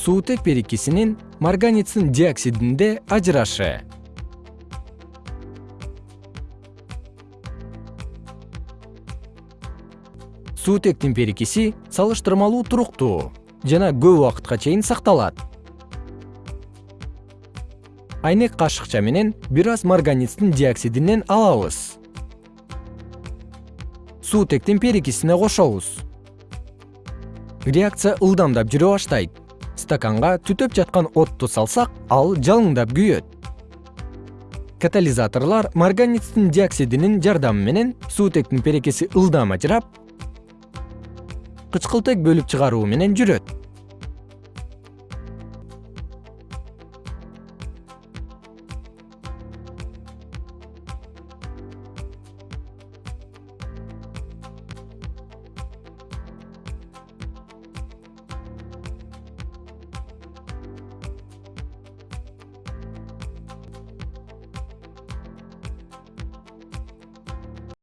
суутек берекисинин марганицин диоксидинде ажырашы суутектин берекиси салыштырмалуу туруктуу жана көп убакытка чейин сакталат. Айнек кашыкча менен бир аз маргаництин диоксидинен алабыз. Суутектин перекисине кошобуз. Реакция ылдамдап жүрө баштайт стаканга түтөп жаткан отту салсак ал жалыңдап күйөт. Катализаторлор маргаництин диоксидинин жардамы менен суутектин перекиси ылдам ажырап кычкылтек бөлүп чыгаруу менен жүрөт